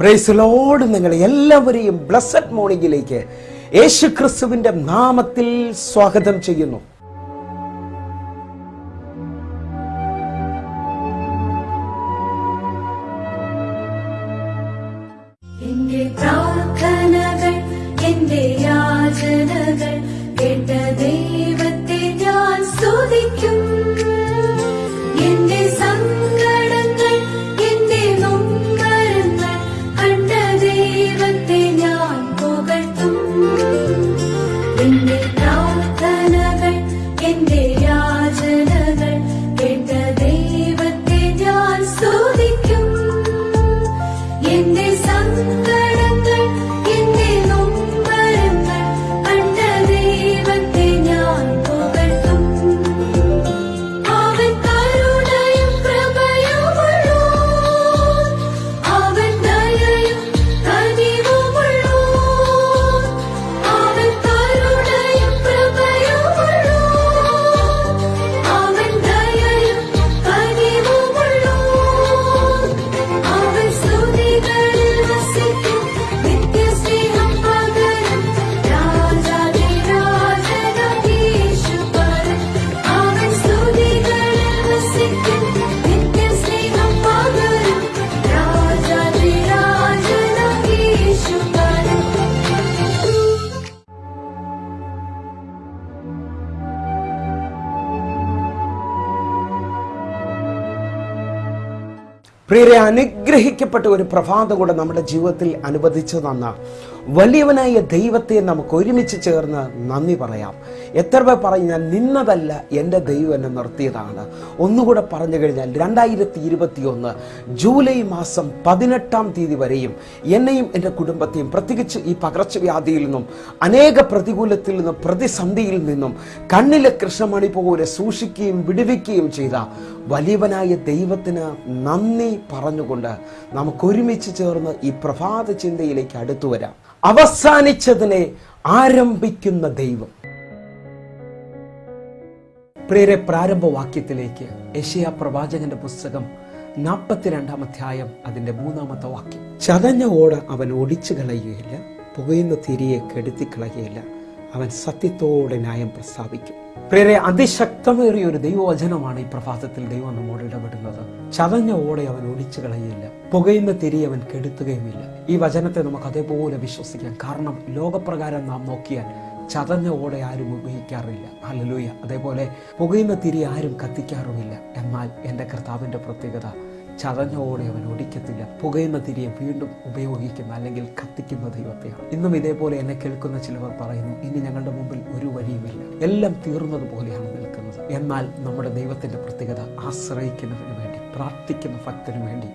പ്രൈസലോട് നിങ്ങൾ എല്ലാവരെയും ബ്ലസ്സഡ് മോർണിംഗിലേക്ക് യേശു ക്രിസ്തുവിന്റെ നാമത്തിൽ സ്വാഗതം ചെയ്യുന്നു. പ്രിയരെ അനുഗ്രഹിക്കപ്പെട്ട ഒരു പ്രഭാതം കൂടെ നമ്മുടെ ജീവിതത്തിൽ അനുവദിച്ചു തന്ന വലിയവനായ ദൈവത്തെ നമുക്ക് ഒരുമിച്ച് ചേർന്ന് നന്ദി പറയാം. എത്ര പേർ പറഞ്ഞാൽ നിന്നതല്ല എന്റെ ദൈവം എന്നെ നിർത്തിയതാണ്. ഒന്നുകൂടെ പറഞ്ഞു കഴിഞ്ഞാൽ രണ്ടായിരത്തി ഇരുപത്തി ഒന്ന് ജൂലൈ മാസം പതിനെട്ടാം തീയതി വരെയും എന്നെയും എന്റെ കുടുംബത്തെയും പ്രത്യേകിച്ച് ഈ പകർച്ചവ്യാധിയിൽ നിന്നും അനേക പ്രതികൂലത്തിൽ നിന്നും പ്രതിസന്ധിയിൽ നിന്നും കണ്ണിലെ കൃഷ്ണമണി പോലെ സൂക്ഷിക്കുകയും വിടുവിക്കുകയും ചെയ്ത വലിയവനായ ദൈവത്തിന് നന്ദി പറഞ്ഞുകൊണ്ട് നമുക്ക് ഒരുമിച്ച് ചേർന്ന് ഈ പ്രഭാത ചിന്തയിലേക്ക് അടുത്തു വരാം. അവസാനിച്ചതിനെ ആരംഭിക്കുന്ന ദൈവം. പ്രിയരെ പ്രാരംഭവാക്യത്തിലേക്ക് യശയ പ്രവാചകന്റെ പുസ്തകം നാൽപ്പത്തിരണ്ടാം അധ്യായം അതിന്റെ മൂന്നാമത്തെ വാക്യം. ചതഞ്ഞ ഓട അവൻ ഒടിച്ചു കളയുകയില്ല പുകയുന്ന തിരിയെ കെടുത്തി കളയുകയില്ല അവൻ സത്യത്തോടെ ന്യായം പ്രസ്താവിക്കും. പ്രിയരെ അതിശക്തമേറിയ ഒരു ദൈവവചനമാണ് ഈ പ്രഭാതത്തിൽ ദൈവം നമ്മോട് ഇടപെടുന്നത്. ചതഞ്ഞ ഓടെ അവൻ ഒടിച്ചു കളയുകയില്ല പുകയുന്ന തിരി അവൻ കെടുത്തുകയുമില്ല. ഈ വചനത്തെ നമുക്ക് അതേപോലെ വിശ്വസിക്കാം. കാരണം ലോകപ്രകാരം നാം നോക്കിയാൽ ചതഞ്ഞ ഓടെ ആരും ഉപയോഗിക്കാറില്ല. അല്ലലൂയ അതേപോലെ പുകയുന്ന തിരി ആരും കത്തിക്കാറുമില്ല. എന്നാൽ എന്റെ കർത്താവിന്റെ പ്രത്യേകത ചതഞ്ഞ ഓടെ അവൻ ഒടിക്കത്തില്ല. പുകയുന്ന തിരിയെ വീണ്ടും ഉപയോഗിക്കുന്ന അല്ലെങ്കിൽ കത്തിക്കുന്ന ദൈവത്തെയാണ്. ഇന്നും ഇതേപോലെ എന്നെ കേൾക്കുന്ന ചിലവർ പറയുന്നു ഇനി ഞങ്ങളുടെ മുമ്പിൽ ഒരു വഴിയുമില്ല. എല്ലാം തീർന്നതുപോലെയാണ് നിൽക്കുന്നത്. എന്നാൽ നമ്മുടെ ദൈവത്തിന്റെ പ്രത്യേകത ആശ്രയിക്കുന്നതിന് വേണ്ടി പ്രാർത്ഥിക്കുന്ന ഭക്തന് വേണ്ടി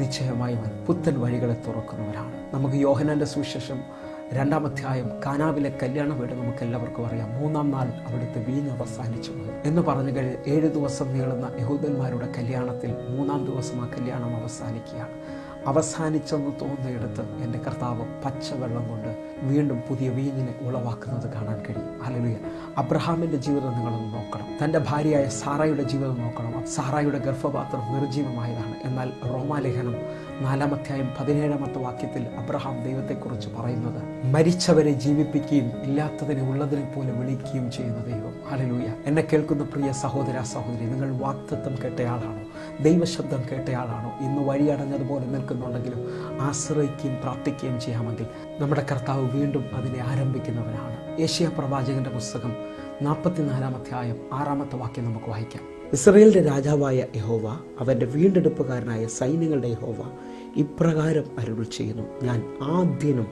നിശ്ചയമായും പുത്തൻ വഴികളെ തുറക്കുന്നവരാണ്. നമുക്ക് യോഹനാന്റെ സുവിശേഷം രണ്ടാം അധ്യായം കാനാവിലെ കല്യാണ വീട് നമുക്ക് എല്ലാവർക്കും അറിയാം. മൂന്നാം നാൾ അവിടുത്തെ വീഞ്ഞ് അവസാനിച്ചു പോയി. എന്ന് പറഞ്ഞു കഴിഞ്ഞ് ഏഴ് ദിവസം നീളുന്ന യഹൂദന്മാരുടെ കല്യാണത്തിൽ മൂന്നാം ദിവസം ആ കല്യാണം അവസാനിക്കുകയാണ്. അവസാനിച്ചെന്ന് തോന്നിയെടുത്ത് എന്റെ കർത്താവ് പച്ചവെള്ളം കൊണ്ട് വീണ്ടും പുതിയ വീഞ്ഞിനെ ഉളവാക്കുന്നത് കാണാൻ കഴിയും. അലലുയ അബ്രഹാമിന്റെ ജീവിതം നിങ്ങളൊന്ന് നോക്കണം. തന്റെ ഭാര്യയായ സാറായുടെ ജീവിതം നോക്കണം. സാറായുടെ ഗർഭപാത്രം നിർജീവമായതാണ് എന്നാൽ റോമാലേഖനം നാലാമധ്യായം പതിനേഴാമത്തെ വാക്യത്തിൽ അബ്രഹാം ദൈവത്തെക്കുറിച്ച് പറയുന്നത് മരിച്ചവരെ ജീവിപ്പിക്കുകയും ഇല്ലാത്തതിനെ ഉള്ളതിനെ പോലെ വിളിക്കുകയും ചെയ്യുന്ന ദൈവം. അലലുയ എന്നെ കേൾക്കുന്ന പ്രിയ സഹോദര സഹോദരി നിങ്ങൾ വാക്തത്വം കേട്ടയാളാണോ? ദൈവശബ്ദം കേട്ടയാളാണോ? ഇന്ന് വഴിയടഞ്ഞതുപോലെ നിൽക്കുന്നുണ്ടെങ്കിലും ആശ്രയിക്കുകയും പ്രാർത്ഥിക്കുകയും ചെയ്യാമെങ്കിൽ നമ്മുടെ കർത്താവ് വീണ്ടും അതിനെ ആരംഭിക്കുന്നവനാണ്. ഏഷ്യ പ്രവാചകന്റെ പുസ്തകം നാൽപ്പത്തിനാലാം അധ്യായം ആറാമത്തെ വാക്യം നമുക്ക് വായിക്കാം. ഇസ്രയേലിന്റെ രാജാവായ യഹോവ അവന്റെ വീണ്ടെടുപ്പുകാരനായ സൈന്യങ്ങളുടെ യഹോവ ഇപ്രകാരം അരുൾ ചെയ്യുന്നു. ഞാൻ ആദ്യനും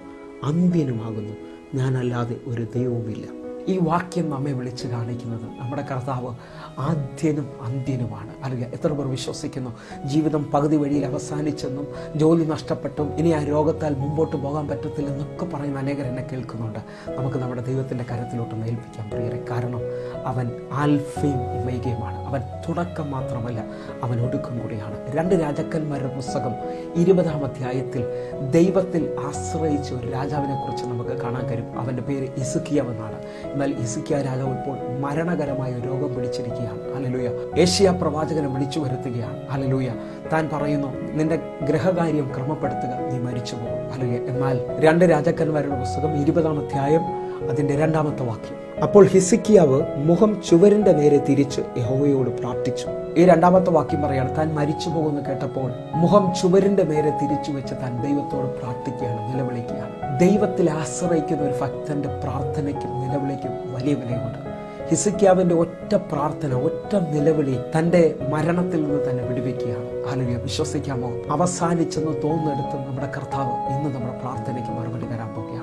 അന്ത്യനുമാകുന്നു. ഞാനല്ലാതെ ഒരു ദൈവവുമില്ല. ഈ വാക്യം നമ്മെ വിളിച്ച് കാണിക്കുന്നത് നമ്മുടെ കർത്താവ് ആദ്യനും അന്ത്യനുമാണ്. അല്ലെങ്കിൽ എത്ര പേർ വിശ്വസിക്കുന്നു? ജീവിതം പകുതി വഴിയിൽ അവസാനിച്ചെന്നും ജോലി നഷ്ടപ്പെട്ടും ഇനി ആ രോഗത്താൽ മുമ്പോട്ട് പോകാൻ പറ്റത്തില്ലെന്നൊക്കെ പറയുന്ന അനേകർ എന്നെ കേൾക്കുന്നുണ്ട്. നമുക്ക് നമ്മുടെ ദൈവത്തിന്റെ കരത്തിലോട്ടൊന്ന് ഏൽപ്പിക്കാൻ പ്രിയരെ. കാരണം അവൻ ആൽഫയും ഉമേഗയുമാണ് അവൻ തുടക്കം മാത്രമല്ല അവൻ ഒടുക്കം കൂടിയാണ്. രണ്ട് രാജാക്കന്മാരുടെ പുസ്തകം ഇരുപതാം അധ്യായത്തിൽ ദൈവത്തിൽ ആശ്രയിച്ച ഒരു രാജാവിനെക്കുറിച്ച് നമുക്ക് കാണാൻ കഴിയും. അവന്റെ പേര് ഇസുക്കിയവ് എന്നാണ്. എന്നാൽ ഇസുക്കിയ രാജാവ് ഇപ്പോൾ മരണകരമായ രോഗം പിടിച്ചിരിക്കുകയാണ്. അലലൂയ ഏഷ്യ പ്രവാചകനെ വിളിച്ചു വരുത്തുകയാണ്. അലലൂയ താൻ പറയുന്നു നിന്റെ ഗ്രഹകാര്യം ക്രമപ്പെടുത്തുക. നീ മരിച്ചു പോകും അലലൂയ എന്നാൽ രണ്ട് രാജാക്കന്മാരുടെ പുസ്തകം ഇരുപതാം അധ്യായം അതിന്റെ രണ്ടാമത്തെ വാക്യം. അപ്പോൾ ഹിസിക്കിയാവ് മുഖം ചുവരിന്റെ നേരെ തിരിച്ച് യഹോവയോട് പ്രാർത്ഥിച്ചു. ഈ രണ്ടാമത്തെ വാക്യം പറയാണ് താൻ മരിച്ചു പോകുമെന്ന് കേട്ടപ്പോൾ മുഖം ചുവരിന്റെ നേരെ തിരിച്ചു വെച്ച് താൻ ദൈവത്തോട് പ്രാർത്ഥിക്കുകയാണ് നിലവിളിക്കുകയാണ്. ദൈവത്തിൽ ആശ്രയിക്കുന്ന ഒരു ഭക്തന്റെ പ്രാർത്ഥനയ്ക്കും നിലവിളിക്കും വലിയ വിലയുണ്ട്. ഹിസിക്യാവിന്റെ ഒറ്റ പ്രാർത്ഥന ഒറ്റ നിലവിളി തന്റെ മരണത്തിൽ നിന്ന് തന്നെ വിടുവിക്കുകയാണ്. ആലുയ വിശ്വസിക്കാമോ? അവസാനിച്ചെന്ന് തോന്നെടുത്ത് നമ്മുടെ കർത്താവ് ഇന്ന് നമ്മുടെ പ്രാർത്ഥനയ്ക്ക് മറുപടി തരാൻ പോവുകയാണ്.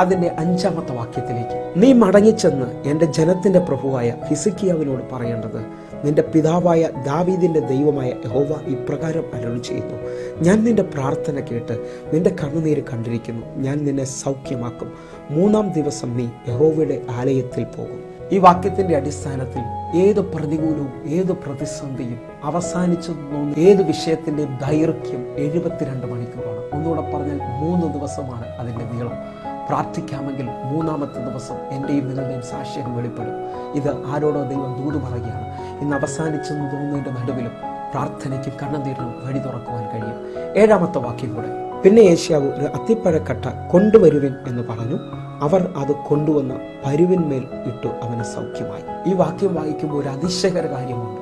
അതിന്റെ അഞ്ചാമത്തെ വാക്യത്തിലേക്ക്. നീ മടങ്ങിച്ചെന്ന് എന്റെ ജനത്തിന്റെ പ്രഭുവായ ഹിസിക്കിയാവിനോട് പറയേണ്ടത് നിന്റെ പിതാവായ ദാവീദിന്റെ ദൈവമായ യഹോവ ഇപ്രകാരം അരുളി ചെയ്യുന്നു. ഞാൻ നിന്റെ പ്രാർത്ഥന കേട്ട് നിന്റെ കണ്ണുനീര് കണ്ടിരിക്കുന്നു. ഞാൻ നിന്നെ സൗഖ്യമാക്കും. മൂന്നാം ദിവസം നീ യഹോവയുടെ ആലയത്തിൽ പോകും. ഈ വാക്യത്തിന്റെ അടിസ്ഥാനത്തിൽ ഏത് പ്രതികൂലവും ഏത് പ്രതിസന്ധിയും അവസാനിച്ചു തോന്നുന്ന ഏത് വിഷയത്തിന്റെ ദൈർഘ്യം എഴുപത്തിരണ്ട് മണിക്കൂറാണ്. ഒന്നുകൂടെ പറഞ്ഞാൽ മൂന്ന് ദിവസമാണ് അതിന്റെ നീളം. പ്രാർത്ഥിക്കാമെങ്കിൽ മൂന്നാമത്തെ ദിവസം എന്റെയും നിങ്ങളുടെയും സാക്ഷ്യം വെളിപ്പെടും. ഇത് ആരോടോ ദൈവം ദൂത് പറയുകയാണ്. ഇന്ന് അവസാനിച്ചെന്ന് തോന്നുന്നതിന്റെ നടുവിലും പ്രാർത്ഥനയ്ക്കും കണ്ണുനീരിനും വഴി തുറക്കുവാൻ കഴിയും. ഏഴാമത്തെ വാക്യം കൂടെ. പിന്നെ ഏഷ്യാവ് ഒരു അത്തിപ്പഴക്കട്ട കൊണ്ടുവരുവിൻ എന്ന് പറഞ്ഞു. അവർ അത് കൊണ്ടുവന്ന് പരുവിന്മേൽ ഇട്ടു അവന് സൗഖ്യമായി. ഈ വാക്യം വായിക്കുമ്പോൾ ഒരു അതിശയകര കാര്യമുണ്ട്.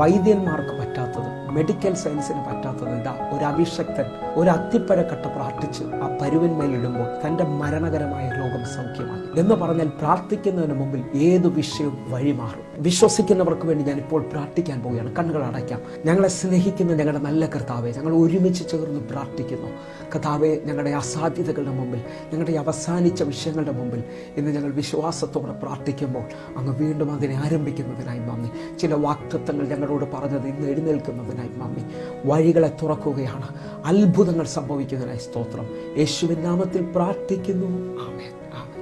വൈദ്യന്മാർക്ക് പറ്റാത്തത് മെഡിക്കൽ സയൻസിന് പറ്റാത്തത് ഇതാ. ഒരു അഭിഷക്തൻ ഒരു അത്തിപ്പഴക്കട്ട പ്രാർത്ഥിച്ച് ആ പരുവന്മേലിടുമ്പോൾ തന്റെ മരണകരമായ രോഗം സൗഖ്യമായി എന്ന് പറഞ്ഞാൽ പ്രാർത്ഥിക്കുന്നതിന് മുമ്പിൽ ഏത് വിഷയവും വഴിമാറും വിശ്വസിക്കുന്നവർക്ക് വേണ്ടി ഞാൻ ഇപ്പോൾ പ്രാർത്ഥിക്കാൻ പോവുകയാണ്. കണ്ണുകൾ അടയ്ക്കാം. ഞങ്ങളെ സ്നേഹിക്കുന്ന ഞങ്ങളുടെ നല്ല കർത്താവെ ഞങ്ങൾ ഒരുമിച്ച് ചേർന്ന് പ്രാർത്ഥിക്കുന്നു. കർത്താവെ ഞങ്ങളുടെ അസാധ്യതകളുടെ മുമ്പിൽ ഞങ്ങളുടെ അവസാനിച്ച വിഷയങ്ങളുടെ മുമ്പിൽ ഇന്ന് ഞങ്ങൾ വിശ്വാസത്തോടെ പ്രാർത്ഥിക്കുമ്പോൾ അങ്ങ് വീണ്ടും അതിനെ ആരംഭിക്കുന്നതിനായി നന്ദി. ചില വാക്തത്വങ്ങൾ ഞങ്ങളോട് പറഞ്ഞത് ഇന്ന് എഴുന്നേൽക്കുന്നതിനായി നന്ദി വഴികളെ തുറക്കുകയാണ്. അത്ഭുതങ്ങൾ സംഭവിക്കുന്നതിനായി സ്തോത്രം. യേശുവിൻ നാമത്തിൽ പ്രാർത്ഥിക്കുന്നു. ആമേൻ.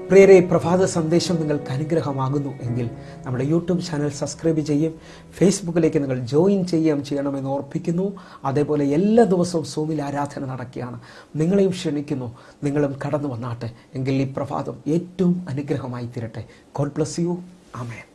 പ്രിയരെ പ്രഭാത സന്ദേശം നിങ്ങൾക്ക് അനുഗ്രഹമാകുന്നു എങ്കിൽ നമ്മുടെ യൂട്യൂബ് ചാനൽ സബ്സ്ക്രൈബ് ചെയ്യും. ഫേസ്ബുക്കിലേക്ക് നിങ്ങൾ ജോയിൻ ചെയ്യുകയും ചെയ്യണമെന്ന് ഓർപ്പിക്കുന്നു. അതേപോലെ എല്ലാ ദിവസവും സൂമിൽ ആരാധന നടക്കുകയാണ്. നിങ്ങളെയും ക്ഷണിക്കുന്നു. നിങ്ങളും കടന്നു വന്നാട്ടെ. എങ്കിൽ ഈ പ്രഭാതം ഏറ്റവും അനുഗ്രഹമായി തീരട്ടെ. God bless you. ആമേൻ.